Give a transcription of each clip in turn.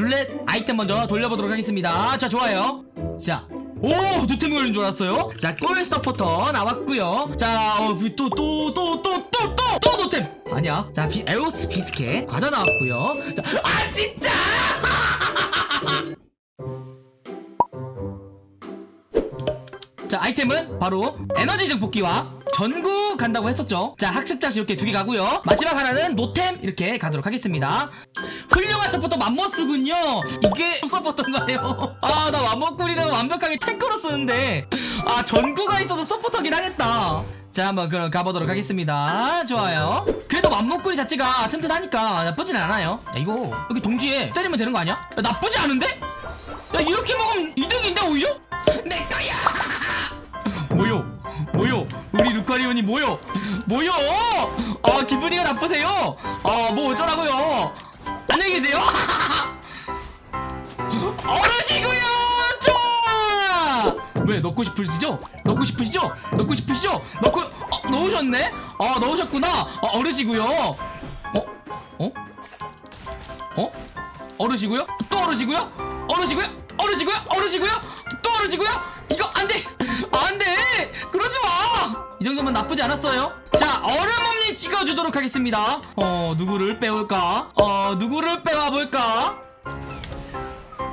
룰렛 아이템 먼저 돌려보도록 하겠습니다 자 좋아요 자 오! 노템 걸린 줄 알았어요? 자, 골 서포터 나왔고요 자, 어, 또, 또, 또, 또, 또, 또, 또 노템! 아니야. 자, 비, 에오스 비스켓 과자 나왔고요 자, 아, 진짜! 자 아이템은 바로 에너지 증폭기와 전구 간다고 했었죠? 자 학습 다시 이렇게 두 개 가고요. 마지막 하나는 노템 이렇게 가도록 하겠습니다. 훌륭한 서포터 맘모스군요. 이게 서포터인가요? 아 나 맘모꾸리는 완벽하게 탱커로 쓰는데. 아 전구가 있어서 서포터긴 하겠다. 자 한번 그럼 가보도록 하겠습니다. 좋아요. 그래도 맘모꾸리 자체가 튼튼하니까 나쁘진 않아요. 야 이거 여기 동지에 때리면 되는 거 아니야? 야, 나쁘지 않은데? 야 이렇게 먹으면 이득인데 오히려? 루카리온이 뭐요? 뭐요? 아 기분이가 나쁘세요? 아 뭐 어쩌라고요? 안녕히 계세요? 어르시고요 좋아 왜 넣고 싶으시죠? 넣고 싶으시죠? 넣고 싶으시죠? 넣고 어, 넣으셨네? 아 넣으셨구나 어, 어르시고요 어? 어? 어? 어르시고요? 또 어르시고요? 어르시고요? 어르시고요? 어르시고요? 또 어르시고요? 이거 안돼 안돼 그러지 마 이 정도면 나쁘지 않았어요? 자 얼음엄니 찍어주도록 하겠습니다. 어 누구를 빼올까? 어 누구를 빼와볼까?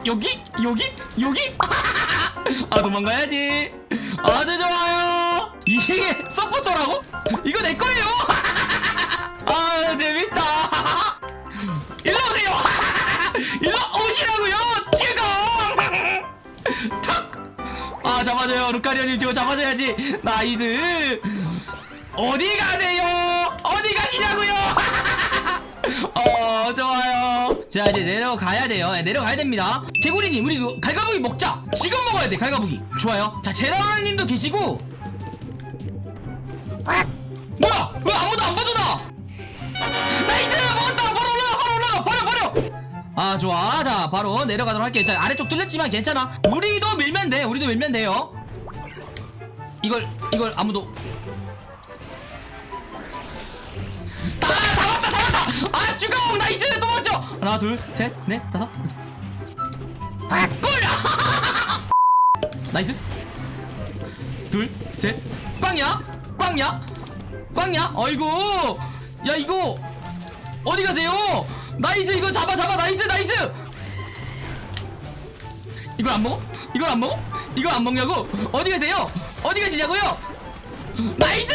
여기? 여기? 여기? 아 도망가야지. 아주 좋아요. 이게 서포터라고? 이거 내 거예요? 아 재밌다 아 잡아줘요. 루카리오님 지금 잡아줘야지. nice. 어디 가세요? 어디 가시냐고요? 어 좋아요. 자 이제 내려가야 돼요. 네, 내려가야 됩니다. 개구리님 우리 그 갈가부기 먹자. 지금 먹어야 돼 갈가부기. 좋아요. 자 제라울님도 계시고. 뭐야? 왜 아무도 안 봐주나? nice 아 좋아. 자 바로 내려가도록 할게요. 자 아래쪽 뚫렸지만 괜찮아. 우리도 밀면 돼. 우리도 밀면 돼요. 이걸 이걸 아무도. 아 잡았다 잡았다! 아 주공 nice! 도망쳐 하나 둘셋넷 다섯. 아골! nice. 둘셋. 꽝이야? 꽝이야? 꽝이야? 어이구! 야 이거 어디 가세요 nice 이거 잡아 잡아 nice nice 이걸 안 먹어? 이걸 안 먹어? 이걸 안 먹냐고? 어디 가세요? 어디 가시냐고요? nice!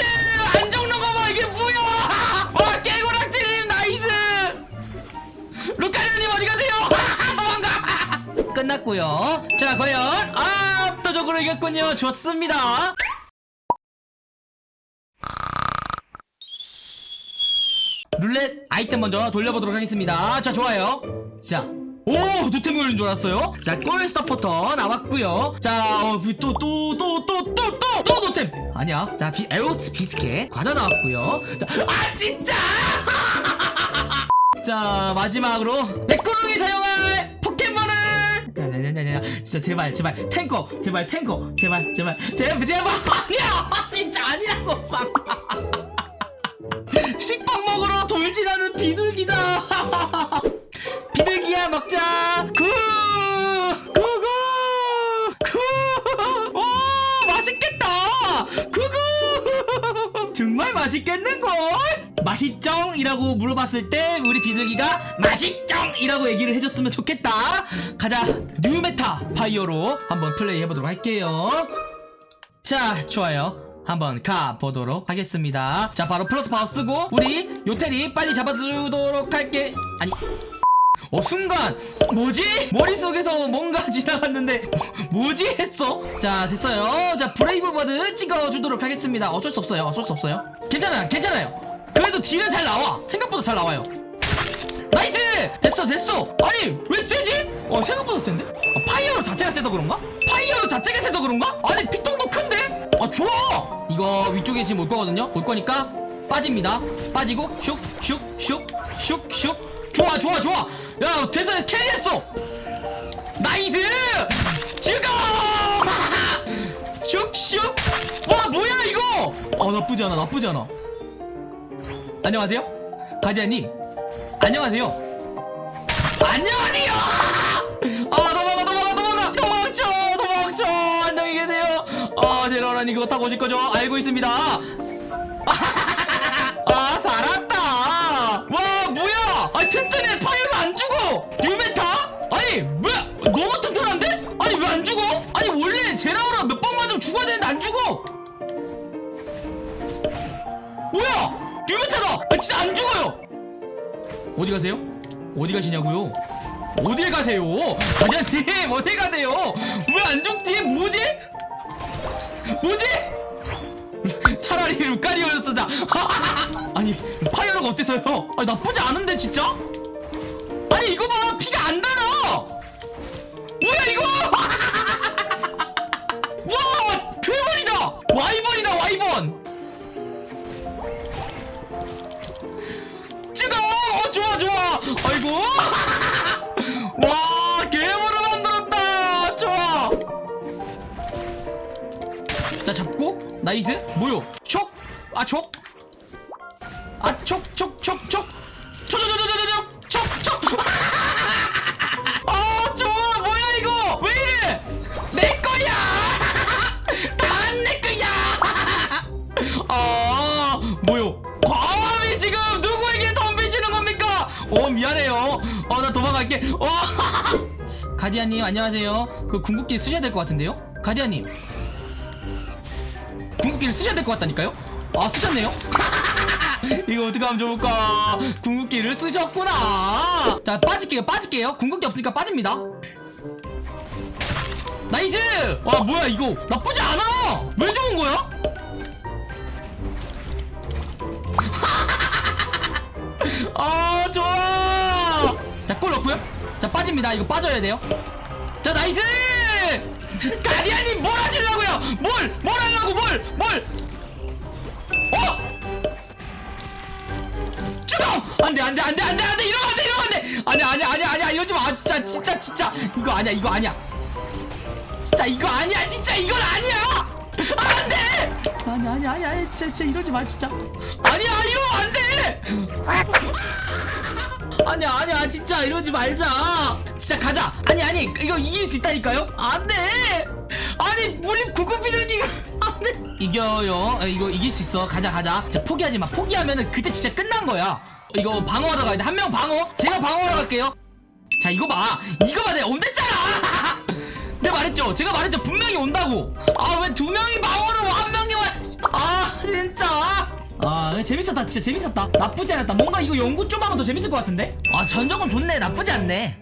안 죽는 거 봐! 이게 뭐야! 와, 깨고락질님 nice! 루카리오님 어디 가세요? 도망가! 끝났고요 자, 과연 압도적으로 이겼군요. 좋습니다. 룰렛 아이템 먼저 돌려보도록 하겠습니다. 자 좋아요. 자 오! 노템 걸린 줄 알았어요. 자 골 서포터 나왔고요. 자또 또 또 또 또 또 또 노템! 아니야. 자 비, 에오스 비스켓 과자 나왔고요. 자 아 진짜! 자 마지막으로 백구릉이 사용할 포켓몬은 야야야야 진짜 제발 제발. 탱커 제발 탱커. 제발 제발. 제발 제발. 아니야! 진짜 아니라고 식빵 먹으러 돌진하는 비둘기다. 비둘기야 먹자. 구 구구 구오 맛있겠다. 구구. 정말 맛있겠는걸? 맛있쩡 이라고 물어봤을 때 우리 비둘기가 맛있쩡 이라고 얘기를 해줬으면 좋겠다. 가자 new meta 파이어로 한번 플레이 해보도록 할게요. 자 좋아요 한번 가보도록 하겠습니다. 자 바로 플러스 파워 쓰고 우리 요테리 빨리 잡아주도록 할게. 아니 어 순간 뭐지? 머릿속에서 뭔가 지나갔는데 뭐지 했어? 자 됐어요. 자 Brave Bird 찍어주도록 하겠습니다. 어쩔 수 없어요. 어쩔 수 없어요. 괜찮아요. 괜찮아요. 그래도 딜은 잘 나와. 생각보다 잘 나와요. nice! 됐어 됐어. 아니 왜 세지? 어 생각보다 센데? 아, 파이어로 자체가 세서 그런가? 파이어로 자체가 세서 그런가? 아니 피통도 큰데? 아 좋아 이거 위쪽에 지금 올 거거든요? 올 거니까 빠집니다. 빠지고 슉슉슉슉슉. 좋아 좋아 좋아. 야 됐어 carry했어. nice! 죽어 슉슉. 와 뭐야 이거? 아 나쁘지 않아 나쁘지 않아. 안녕하세요? 가디아님 안녕하세요. 안녕하세요 이거 타고 오실 거죠? 알고 있습니다. 아 살았다. 와 뭐야? 아 튼튼해 파이어가 안 죽어. new meta? 아니 뭐야? 너무 튼튼한데? 아니 왜 안 죽어? 아니 원래 제라우라 몇 번 맞으면 죽어야 되는데 안 죽어. 뭐야? new meta다. 아, 진짜 안 죽어요. 어디 가세요? 어디 가시냐고요? 어딜 가세요? 아니님 어디 가세요? 왜 안 죽지? 뭐지? 뭐지? 차라리 루카리오였어 자. 아니 파이어로가 어때서요? 아니 나쁘지 않은데 진짜? 아니 이거 봐! 피가 안 달아! 뭐야 이거! 와! 괴물이다! 와이번이다 와이번 나이스 뭐요 촉! 아 촉! 아 촉! 촉! 촉! 촉! 촉촉촉촉촉! 아, 아, 어, 미안해요 어나 도망갈게 어 가디아님 안녕하세요 그 궁극기 쓰셔야 될 것 같은데요 가디아님 궁극기를 쓰셔야 될 것 같다니까요? 아 쓰셨네요? 이거 어떻게 하면 좋을까? 궁극기를 쓰셨구나 자 빠질게요 빠질게요 궁극기 없으니까 빠집니다 nice! 와 뭐야 이거 나쁘지 않아! 왜 좋은 거야? 아 좋아! 자골 넣고요 자 빠집니다 이거 빠져야 돼요 자 nice! 가디아님 뭘 하시려고요? 뭘! 뭘 하려고 뭘! 뭘! 어! 죽어! 안돼 안돼 안돼 안돼 안돼 이러면 안돼 이러면 안돼 아니야 아니야 아니야 아니야 이러지 마 진짜 진짜 진짜 이거 아니야 이거 아니야 진짜 이거 아니야 진짜 이건 아니야 안돼 아니야 아니야 아니야 아니야, 진짜 진짜 이러지 마 진짜 아니야 이러면 안돼 아니야 아니야 진짜 이러지 말자. 진짜 가자. 아니 아니 이거 이길 수 있다니까요? 안돼! 아니 우리 구급비둘기가 안돼. 이겨요. 어, 이거 이길 수 있어. 가자 가자. 진짜 포기하지 마. 포기하면은 그때 진짜 끝난 거야. 이거 방어하러 가야 돼한 명 방어? 제가 방어하러 갈게요. 자 이거 봐. 이거 봐 내가 온댔잖아. 내가 말했죠? 제가 말했죠? 분명히 온다고. 아 왜 두 명이 방어를 와한 명이 와아 진짜 아 재밌었다. 진짜 재밌었다. 나쁘지 않았다. 뭔가 이거 연구 좀 하면 더 재밌을 것 같은데? 아 전적은 좋네. 나쁘지 않네